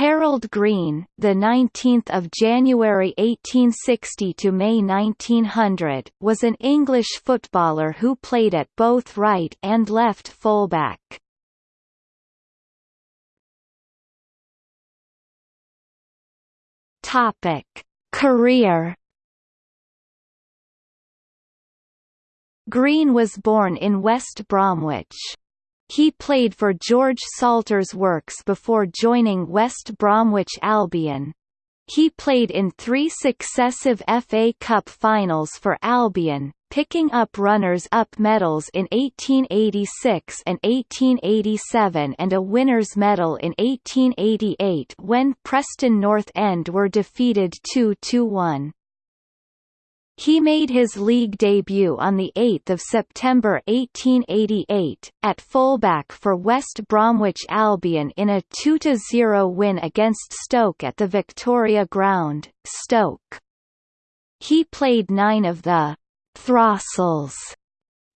Harold Green, the 19th of January 1860 to May 1900, was an English footballer who played at both right and left fullback. Topic: Career Green was born in West Bromwich. He played for George Salters Works before joining West Bromwich Albion. He played in three successive FA Cup finals for Albion, picking up runners-up medals in 1886 and 1887 and a winner's medal in 1888 when Preston North End were defeated 2–1. He made his league debut on 8 September 1888, at fullback for West Bromwich Albion in a 2–0 win against Stoke at the Victoria Ground, Stoke. He played nine of the «throstles»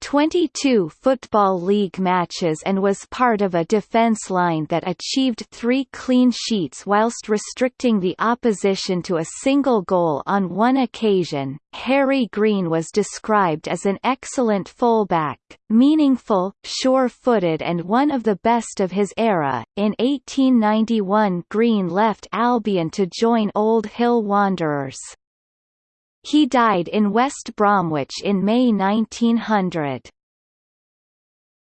22 Football League matches and was part of a defence line that achieved three clean sheets whilst restricting the opposition to a single goal on one occasion. Harry Green was described as an excellent fullback, meaningful, sure-footed and one of the best of his era. In 1891 Green left Albion to join Old Hill Wanderers. He died in West Bromwich in May 1900.